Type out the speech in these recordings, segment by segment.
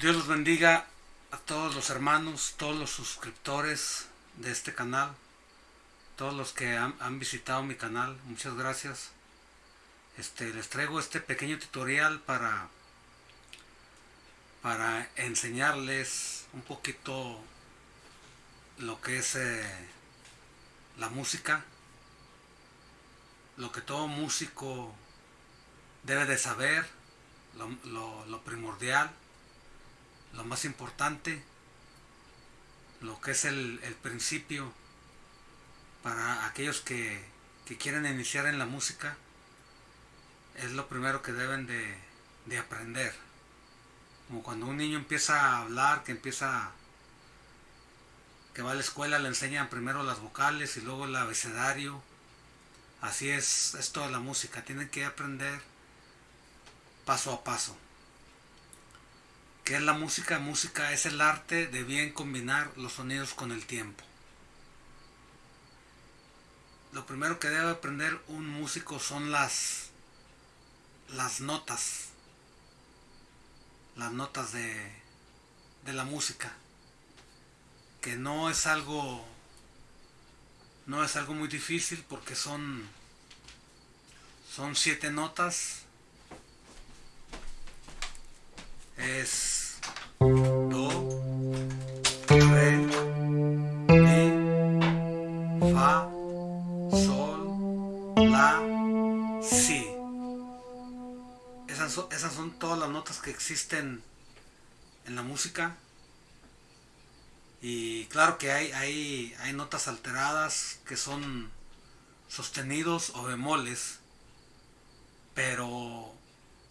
Dios los bendiga a todos los hermanos, todos los suscriptores de este canal, todos los que han, visitado mi canal, muchas gracias. Este, les traigo este pequeño tutorial para, para enseñarles un poquito lo que es eh, la música, lo que todo músico debe de saber, lo- lo primordial, lo más importante, lo que es el, el principio para aquellos que, que quieren iniciar en la música, es lo primero que deben de, de aprender. Como cuando un niño empieza a hablar, que empieza, que va a la escuela, le enseñan primero las vocales y luego el abecedario. Así es, es toda la música, tienen que aprender paso a paso. ¿Qué es la música? Música es el arte de bien combinar los sonidos con el tiempo. Lo primero que debe aprender un músico son las las notas. Las notas de de la música. Que no es algo no es algo muy difícil porque son son siete notas es si. Esas son, esas son todas las notas que existen en la música. Y claro que hay, hay, hay notas alteradas que son sostenidos o bemoles. Pero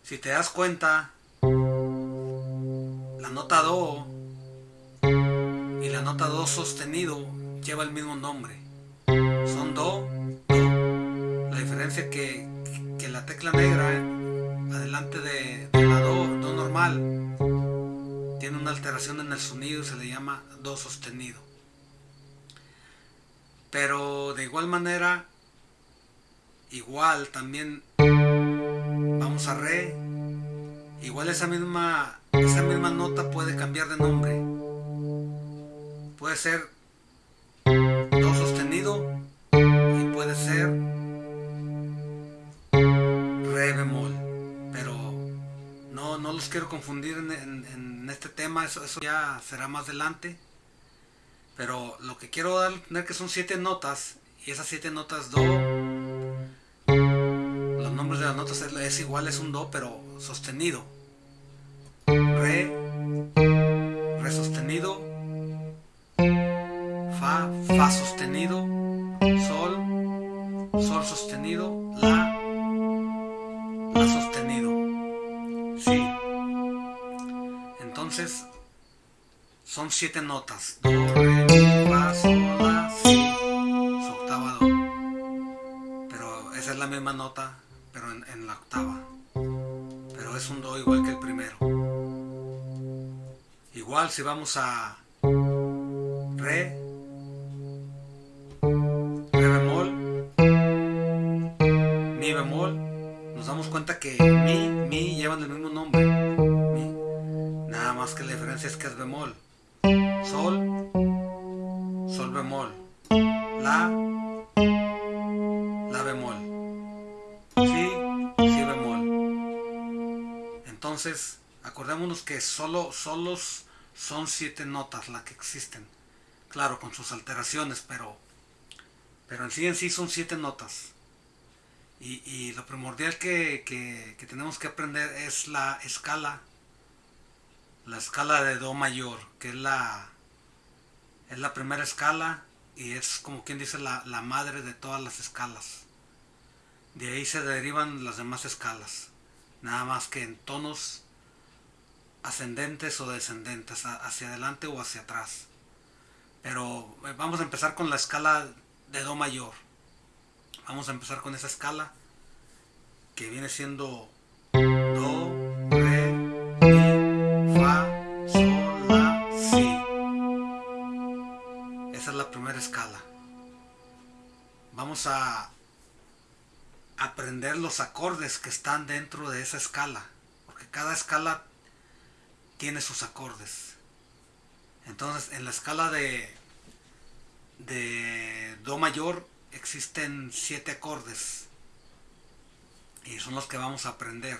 si te das cuenta, la nota do y la nota do sostenido lleva el mismo nombre. Son do, do. La diferencia que, que la tecla negra adelante de, de la do, do normal, tiene una alteración en el sonido y se le llama do sostenido. Pero de igual manera, igual también vamos a re, igual esa misma esa misma nota puede cambiar de nombre. Puede ser do sostenido y puede ser los quiero confundir en, en- este tema, eso, eso ya será más adelante. Pero lo que quiero dar a entender que son siete notas y esas siete notas do los nombres de las notas es, es igual, es un do, pero sostenido. Re, re sostenido, fa, fa sostenido, sol, sol sostenido, la, la sostenido. Son siete notas. Do, re, mi, fa, sol, la, si, su octava do. Pero esa es la misma nota, pero en, la octava. Pero es un do igual que el primero. Igual si vamos a re, re bemol, mi bemol, nos damos cuenta que mi, mi llevan el mismo nombre. Mi. Nada más que la diferencia es que es bemol. Sol, sol bemol. La, la bemol. Si, si bemol. Entonces, acordémonos que solo, solos son siete notas las que existen. Claro, con sus alteraciones, pero, pero en sí en sí son siete notas. Y, lo primordial que- que tenemos que aprender es la escala, la escala de Do mayor, que es la, es la primera escala y es como quien dice la, la madre de todas las escalas. De ahí se derivan las demás escalas, nada más que en tonos ascendentes o descendentes, hacia adelante o hacia atrás. Pero eh, vamos a empezar con la escala de Do mayor. Vamos a empezar con esa escala que viene siendo Do, A aprender los acordes que están dentro de esa escala. Porque cada escala tiene sus acordes. Entonces, en la escala de, de Do mayor existen siete acordes. Y son los que vamos a aprender.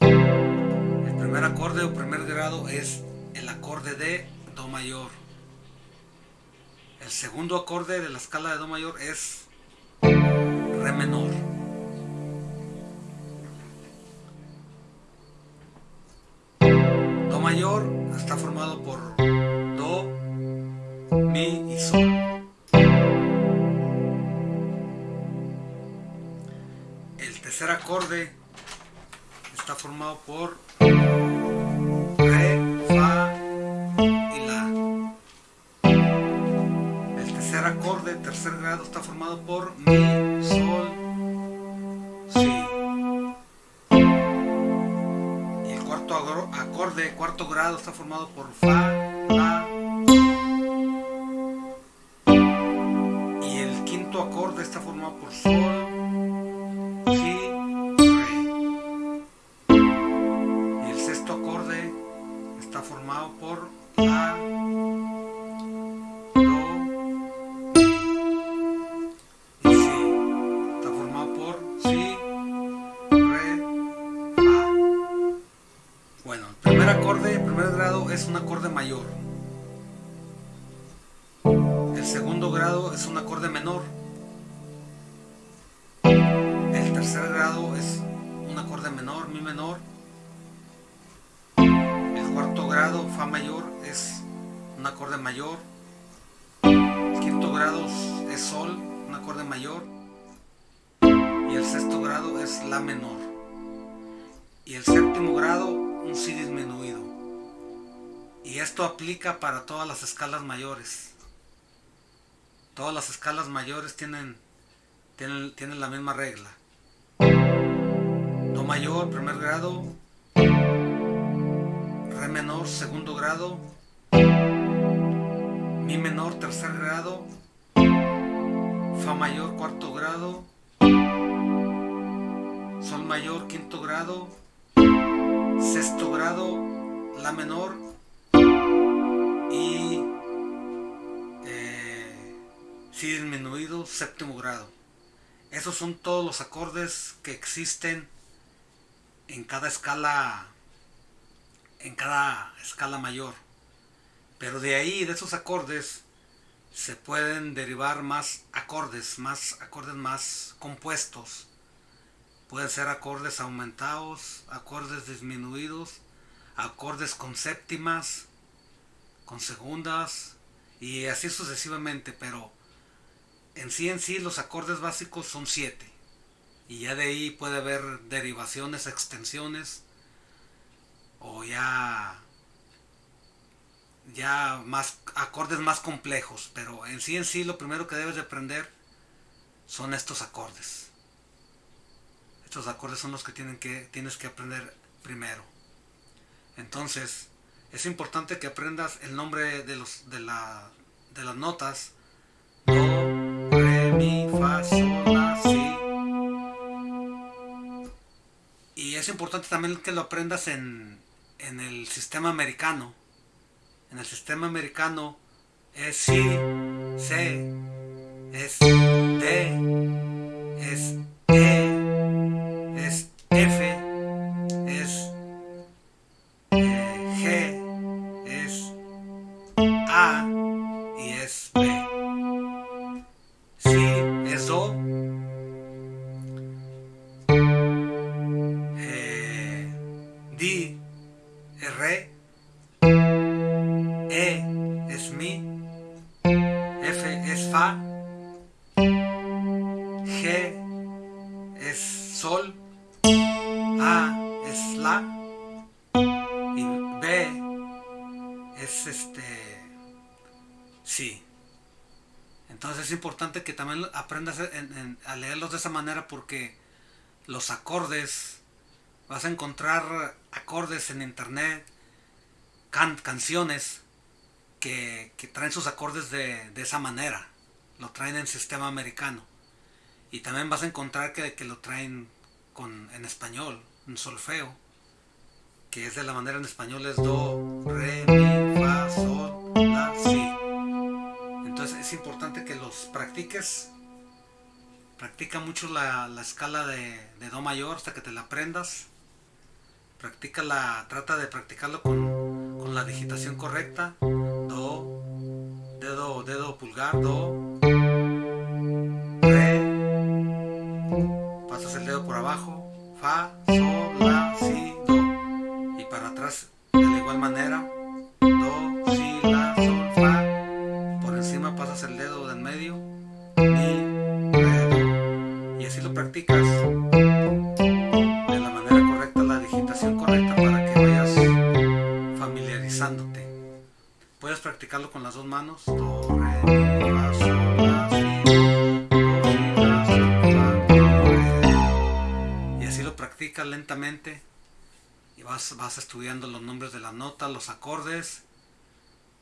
El primer acorde o primer grado es el acorde de Do mayor. El segundo acorde de la escala de Do mayor es Re menor. Do mayor está formado por Do, Mi y Sol. El tercer acorde está formado por tercer grado, está formado por Mi, Sol, Si. Y el cuarto acorde, cuarto grado, está formado por Fa, es un acorde mayor. El segundo grado es un acorde menor. El tercer grado es un acorde menor, mi menor. El cuarto grado, fa mayor, es un acorde mayor. El quinto grado es sol, un acorde mayor. Y el sexto grado es la menor. Y el séptimo grado, un si disminuido. Y esto aplica para todas las escalas mayores. Todas las escalas mayores tienen, tienen, tienen la misma regla. Do mayor, primer grado. Re menor, segundo grado. Mi menor, tercer grado. Fa mayor, cuarto grado. Sol mayor, quinto grado. Sexto grado, La menor. Si disminuido, séptimo grado. Esos son todos los acordes que existen en cada escala en cada escala mayor. Pero de ahí, de esos acordes, se pueden derivar más acordes, más acordes más compuestos. Pueden ser acordes aumentados, acordes disminuidos, acordes con séptimas, con segundas y así sucesivamente, pero en sí en sí los acordes básicos son siete y ya de ahí puede haber derivaciones, extensiones o ya ya más acordes más complejos, pero en sí en sí lo primero que debes de aprender son estos acordes. Estos acordes son los que, tienen que tienes que aprender primero. Entonces, es importante que aprendas el nombre de los de la de las notas mi, fa, sol, la, si. Y es importante también que lo aprendas en, en el sistema americano. En el sistema americano es si, se, es de, es g es sol, a es la y b es este sí. Entonces es importante que también aprendas en- en- a leerlos de esa manera porque los acordes, vas a encontrar acordes en internet, can- canciones que, que traen sus acordes de, de esa manera, lo traen en sistema americano. Y también vas a encontrar que, que lo traen con, en español, en solfeo, que es de la manera en español es do, re, mi, fa, sol, la, si. Entonces es importante que los practiques. Practica mucho la, escala de, do mayor hasta que te la aprendas. Practica la, trata de practicarlo con, con la digitación correcta. Do, dedo, dedo pulgar, do, dedo por abajo, fa, sol, la, si, do. Y para atrás de la igual manera, do, si, la, sol, fa. Por encima pasas el dedo de en medio, mi, re. Y así lo practicas de la manera correcta, la digitación correcta para que vayas familiarizándote. Puedes practicarlo con las dos manos, do, re, lentamente y vas, vas estudiando los nombres de las notas, los acordes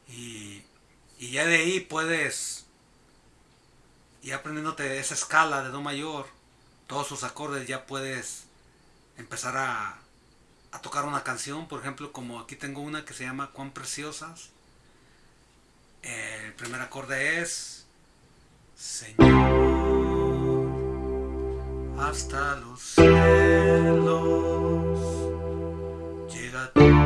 y, y ya de ahí puedes, y aprendiéndote esa escala de Do mayor, todos sus acordes, ya puedes empezar a, a tocar una canción, por ejemplo, como aquí tengo una que se llama Cuán Preciosas. El primer acorde es Señor hasta los cielos. Llega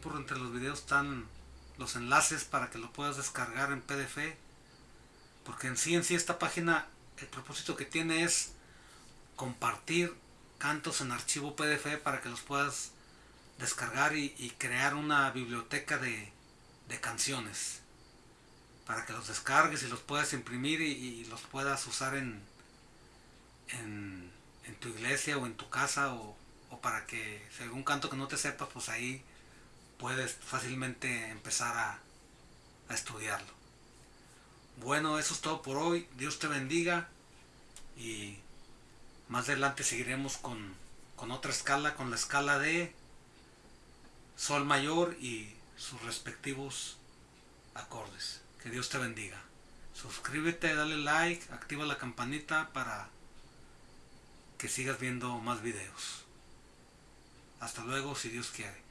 por entre los videos están los enlaces para que lo puedas descargar en PDF. Porque en sí, en sí esta página, el propósito que tiene es compartir cantos en archivo PDF para que los puedas descargar y, crear una biblioteca de, canciones. Para que los descargues y los puedas imprimir y, los puedas usar en tu iglesia o en tu casa o, o para que si algún canto que no te sepas, pues ahí puedes fácilmente empezar a, estudiarlo. Bueno, eso es todo por hoy. Dios te bendiga y más adelante seguiremos con, con otra escala, con la escala de Sol mayor y sus respectivos acordes. Que Dios te bendiga. Suscríbete, dale like, activa la campanita para que sigas viendo más videos. Hasta luego, si Dios quiere.